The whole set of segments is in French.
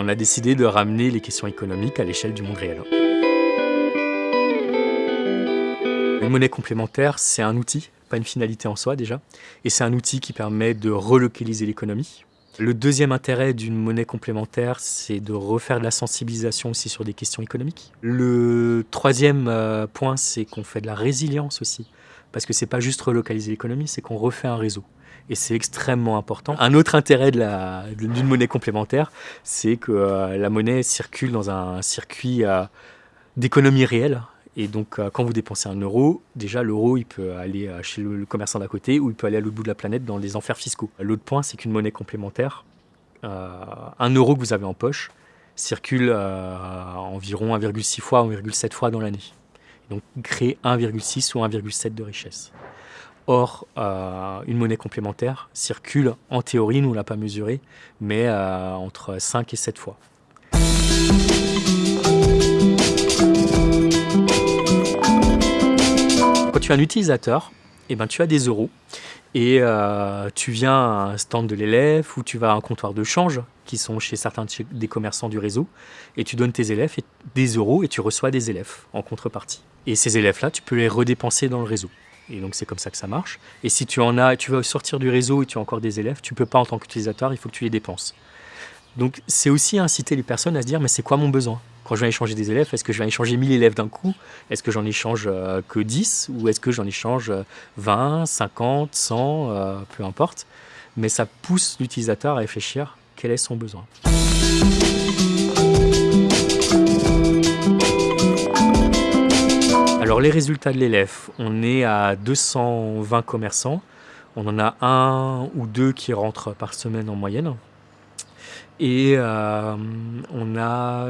on a décidé de ramener les questions économiques à l'échelle du monde réel. Une monnaie complémentaire, c'est un outil, pas une finalité en soi déjà, et c'est un outil qui permet de relocaliser l'économie. Le deuxième intérêt d'une monnaie complémentaire, c'est de refaire de la sensibilisation aussi sur des questions économiques. Le troisième euh, point, c'est qu'on fait de la résilience aussi, parce que c'est pas juste relocaliser l'économie, c'est qu'on refait un réseau et c'est extrêmement important. Un autre intérêt d'une monnaie complémentaire, c'est que euh, la monnaie circule dans un circuit euh, d'économie réelle. Et donc, euh, quand vous dépensez un euro, déjà l'euro, il peut aller chez le, commerçant d'à côté ou il peut aller à l'autre bout de la planète dans des enfers fiscaux. L'autre point, c'est qu'une monnaie complémentaire, un euro que vous avez en poche, circule environ 1,6 fois, 1,7 fois dans l'année. Donc, crée 1,6 ou 1,7 de richesse. Or, euh, une monnaie complémentaire circule, en théorie, nous ne l'a pas mesuré, mais euh, entre 5 et 7 fois. Quand tu es un utilisateur, eh ben, tu as des euros et euh, tu viens à un stand de l'élève ou tu vas à un comptoir de change qui sont chez certains des commerçants du réseau et tu donnes tes élèves des euros et tu reçois des élèves en contrepartie. Et ces élèves-là, tu peux les redépenser dans le réseau. Et donc c'est comme ça que ça marche. Et si tu en as, tu veux sortir du réseau et tu as encore des élèves, tu peux pas en tant qu'utilisateur, il faut que tu les dépenses. Donc c'est aussi inciter les personnes à se dire mais c'est quoi mon besoin? Quand je vais échanger des élèves, est-ce que je vais échanger 1000 élèves d'un coup? Est-ce que j'en échange euh, que 10 Ou est-ce que j'en échange 20, 50, 100, peu importe. Mais ça pousse l'utilisateur à réfléchir quel est son besoin? Alors les résultats de l'élève, on est à 220 commerçants. On en a un ou deux qui rentrent par semaine en moyenne. Et euh, on, a,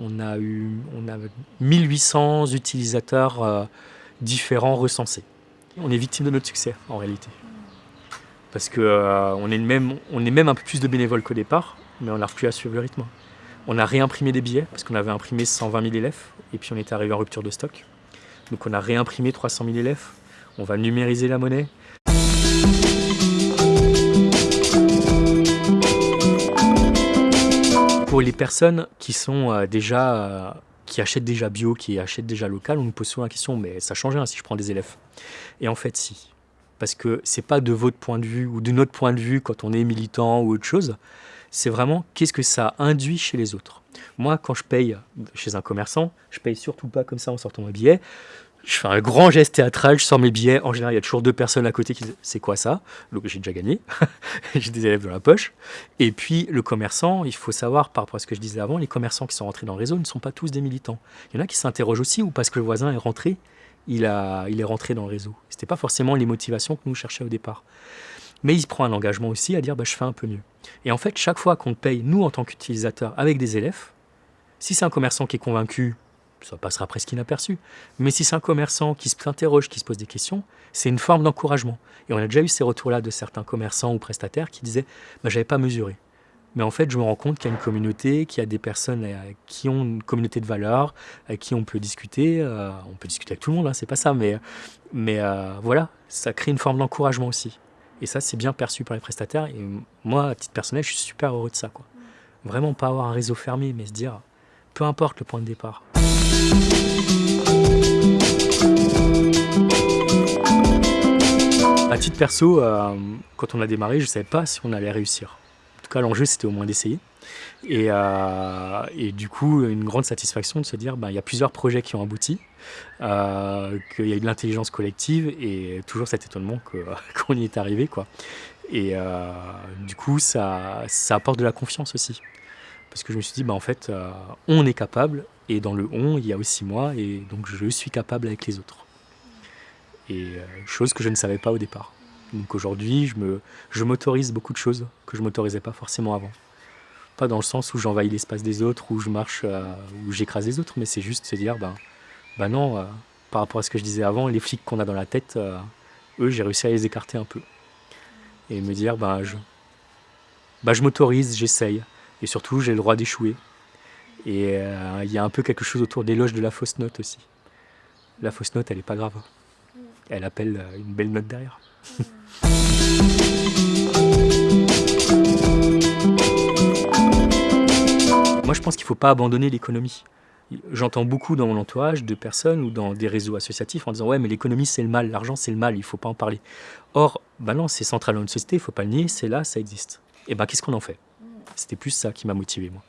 on, a eu, on a 1800 utilisateurs euh, différents recensés. On est victime de notre succès en réalité. Parce qu'on euh, est, même, est même un peu plus de bénévoles qu'au départ, mais on n'a plus à suivre le rythme. On a réimprimé des billets, parce qu'on avait imprimé 120 000 élèves, et puis on était arrivé en rupture de stock. Donc on a réimprimé 300 000 élèves, on va numériser la monnaie. Pour les personnes qui sont euh, déjà euh, achètent déjà bio, qui achètent déjà local, on nous pose souvent la question, mais ça change rien si je prends des élèves. Et en fait, si. Parce que c'est pas de votre point de vue ou de notre point de vue quand on est militant ou autre chose, c'est vraiment qu'est-ce que ça induit chez les autres. Moi, quand je paye chez un commerçant, je paye surtout pas comme ça en sortant mon billet. Je fais un grand geste théâtral, je sors mes billets. En général, il y a toujours deux personnes à côté qui disent C'est quoi ça? Donc j'ai déjà gagné. j'ai des élèves dans la poche. Et puis le commerçant, il faut savoir, par rapport à ce que je disais avant, les commerçants qui sont rentrés dans le réseau ne sont pas tous des militants. Il y en a qui s'interrogent aussi, ou parce que le voisin est rentré, il, a, il est rentré dans le réseau. Ce n'était pas forcément les motivations que nous cherchions au départ. Mais il prend un engagement aussi à dire bah, Je fais un peu mieux. Et en fait, chaque fois qu'on paye, nous, en tant qu'utilisateurs, avec des élèves, si c'est un commerçant qui est convaincu, ça passera presque inaperçu. Mais si c'est un commerçant qui s'interroge, qui se pose des questions, c'est une forme d'encouragement. Et on a déjà eu ces retours-là de certains commerçants ou prestataires qui disaient bah, J'avais pas mesuré. Mais en fait, je me rends compte qu'il y a une communauté, qu'il y a des personnes euh, qui ont une communauté de valeurs, avec qui on peut discuter. Euh, on peut discuter avec tout le monde, hein, c'est pas ça, mais, mais euh, voilà, ça crée une forme d'encouragement aussi. Et ça, c'est bien perçu par les prestataires. Et moi, à titre personnel, je suis super heureux de ça. Quoi. Vraiment pas avoir un réseau fermé, mais se dire, peu importe le point de départ. À titre perso, euh, quand on a démarré, je ne savais pas si on allait réussir. En tout cas, l'enjeu, c'était au moins d'essayer. Et, euh, et, du coup, une grande satisfaction de se dire, ben, il y a plusieurs projets qui ont abouti, euh, qu'il y a eu de l'intelligence collective et toujours cet étonnement qu'on y est arrivé. Quoi. Et du coup, ça, ça apporte de la confiance aussi. Parce que je me suis dit, bah, en fait, euh, on est capable, et dans le on, il y a aussi moi, et donc je suis capable avec les autres. Et euh, chose que je ne savais pas au départ. Donc aujourd'hui, je, me, je m'autorise beaucoup de choses que je ne m'autorisais pas forcément avant. Pas dans le sens où j'envahis l'espace des autres, où je marche, euh, où j'écrase les autres, mais c'est juste se dire, ben, ben non, par rapport à ce que je disais avant, les flics qu'on a dans la tête, eux, j'ai réussi à les écarter un peu. Et me dire, ben, je, ben, je m'autorise, j'essaye. Et surtout, j'ai le droit d'échouer. Et euh, il y a un peu quelque chose autour des loges de la fausse note aussi. La fausse note, elle n'est pas grave. Elle appelle euh, une belle note derrière. pense qu'il ne faut pas abandonner l'économie. J'entends beaucoup dans mon entourage de personnes ou dans des réseaux associatifs en disant ouais mais l'économie c'est le mal, l'argent c'est le mal, il ne faut pas en parler. Or, bah non, c'est central dans une société, il ne faut pas le nier, c'est là, ça existe. Et ben qu'est-ce qu'on en fait? C'était plus ça qui m'a motivé moi.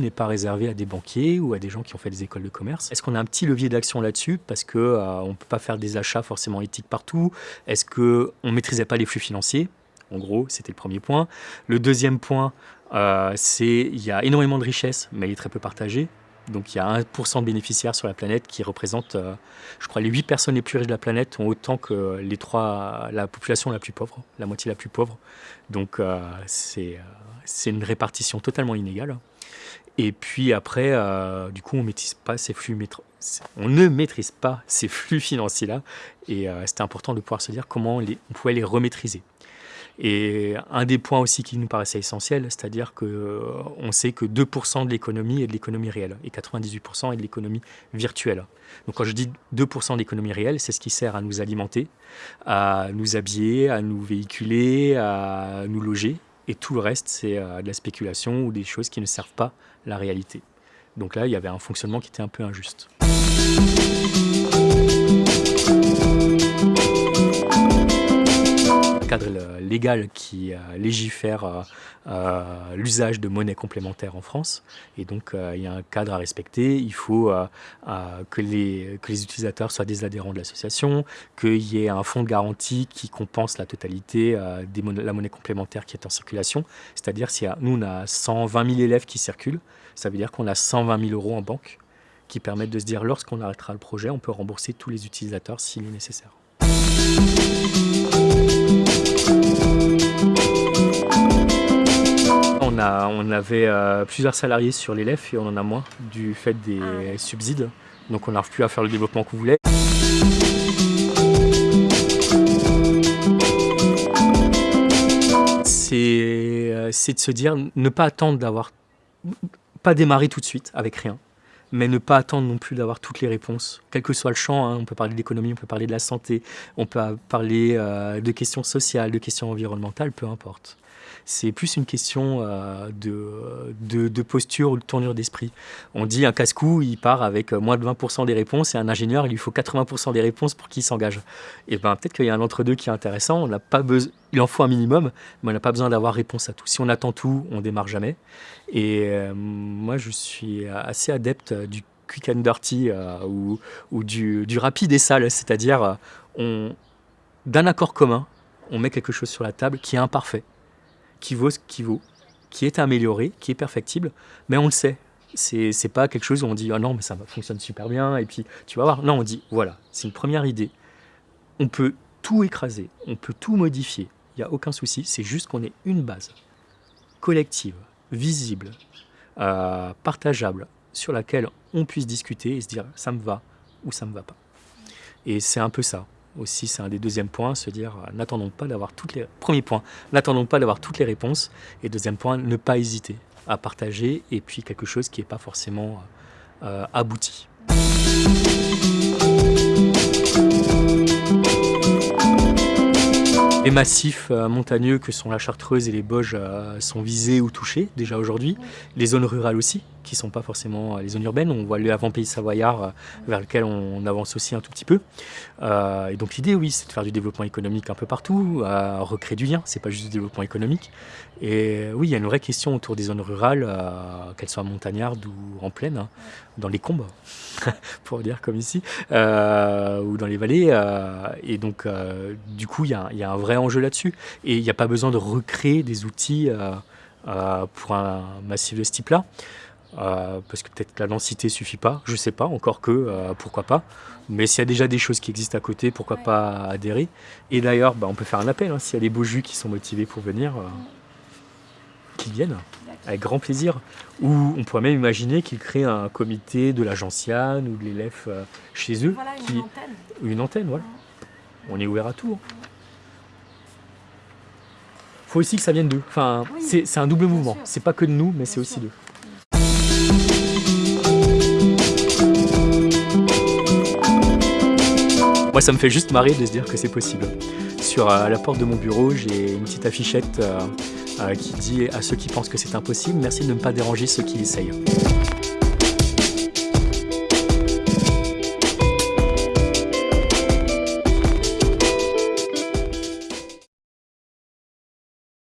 N'est pas réservée à des banquiers ou à des gens qui ont fait des écoles de commerce. Est-ce qu'on a un petit levier d'action là-dessus parce qu'on euh, ne peut pas faire des achats forcément éthiques partout? Est-ce qu'on ne maîtrisait pas les flux financiers? En gros, c'était le premier point. Le deuxième point, euh, c'est qu'il y a énormément de richesses, mais elle est très peu partagée. Donc il y a 1% de bénéficiaires sur la planète qui représentent, euh, je crois, les 8 personnes les plus riches de la planète ont autant que les la population la plus pauvre, la moitié la plus pauvre. Donc euh, c'est une répartition totalement inégale. Et puis après, du coup, on maîtrise pas ces flux, on ne maîtrise pas ces flux financiers-là. Et c'était important de pouvoir se dire comment on pouvait les remaîtriser. Et un des points aussi qui nous paraissait essentiel, c'est-à-dire qu'on euh, sait que 2% de l'économie est de l'économie réelle et 98% est de l'économie virtuelle. Donc quand je dis 2% d'économie réelle, c'est ce qui sert à nous alimenter, à nous habiller, à nous véhiculer, à nous loger. Et tout le reste, c'est euh, de la spéculation ou des choses qui ne servent pas la réalité. Donc là, il y avait un fonctionnement qui était un peu injuste. Cadre légal qui euh, légifère euh, euh, l'usage de monnaie complémentaire en France. Et donc, il y a un cadre à respecter. Il faut que, les, que les utilisateurs soient des adhérents de l'association, qu'il y ait un fonds de garantie qui compense la totalité de la monnaie complémentaire qui est en circulation. C'est-à-dire, si nous, on a 120 000 élèves qui circulent, ça veut dire qu'on a 120 000 euros en banque qui permettent de se dire, lorsqu'on arrêtera le projet, on peut rembourser tous les utilisateurs s'il est nécessaire. On, avait euh, plusieurs salariés sur l'élève et on en a moins du fait des ah subsides. Donc on n'arrive plus à faire le développement qu'on voulait. Euh, c'est de se dire, ne pas attendre d'avoir, pas démarrer tout de suite avec rien, mais ne pas attendre non plus d'avoir toutes les réponses, quel que soit le champ. Hein. on peut parler de l'économie, on peut parler de la santé, on peut parler euh, de questions sociales, de questions environnementales, peu importe. C'est plus une question euh, de, de, posture ou de tournure d'esprit. On dit un casse-cou, il part avec moins de 20% des réponses et un ingénieur, il lui faut 80% des réponses pour qu'il s'engage. Et ben peut-être qu'il y a un entre-deux qui est intéressant. On n'a pas il en faut un minimum, mais on n'a pas besoin d'avoir réponse à tout. Si on attend tout, on démarre jamais. Et euh, moi, je suis assez adepte du quick and dirty euh, ou, du, rapide et sale, c'est-à-dire d'un accord commun, on met quelque chose sur la table qui est imparfait qui vaut ce qui vaut, qui est amélioré, qui est perfectible, mais on le sait. C'est pas quelque chose où on dit ah non mais ça fonctionne super bien et puis tu vas voir. Non, on dit voilà, c'est une première idée. On peut tout écraser, on peut tout modifier, il n'y a aucun souci, c'est juste qu'on ait une base collective, visible, euh, partageable, sur laquelle on puisse discuter et se dire ça me va ou ça me va pas. Et c'est un peu ça aussi, c'est un des deuxièmes points, se dire euh, n'attendons pas d'avoir toutes les... Premier point, n'attendons pas d'avoir toutes les réponses. Et deuxième point, ne pas hésiter à partager et puis quelque chose qui n'est pas forcément euh, abouti. Les massifs euh, montagneux que sont la Chartreuse et les Bauges sont visés ou touchés déjà aujourd'hui. Les zones rurales aussi qui ne sont pas forcément euh, les zones urbaines. On voit le avant-pays savoyard euh, vers lequel on avance aussi un tout petit peu. Euh, et donc l'idée, oui, c'est de faire du développement économique un peu partout, recréer du lien, c'est pas juste du développement économique. Et oui, il y a une vraie question autour des zones rurales, qu'elles soient montagnardes ou en plaine, hein, dans les combes, pour dire comme ici, ou dans les vallées. et donc, du coup, il y, a un vrai enjeu là-dessus. Et il n'y a pas besoin de recréer des outils pour un massif de ce type-là. Euh, parce que peut-être que la densité suffit pas, je sais pas, encore que, euh, pourquoi pas. Mais s'il y a déjà des choses qui existent à côté, pourquoi pas adhérer Et d'ailleurs, bah, on peut faire un appel, hein, s'il y a des beaux jus qui sont motivés pour venir, euh, qu'ils viennent, avec grand plaisir. Ou on pourrait même imaginer qu'ils créent un comité de l'agence Yann ou de l'élève chez eux. Voilà, une antenne. Une antenne, voilà. On est ouvert à tout. Hein. Faut aussi que ça vienne d'eux. Enfin, c'est un double mouvement. C'est pas que de nous, mais c'est aussi d'eux. Moi, ça me fait juste marrer de se dire que c'est possible. sur à la porte de mon bureau, j'ai une petite affichette qui dit à ceux qui pensent que c'est impossible, merci de ne pas déranger ceux qui essayent.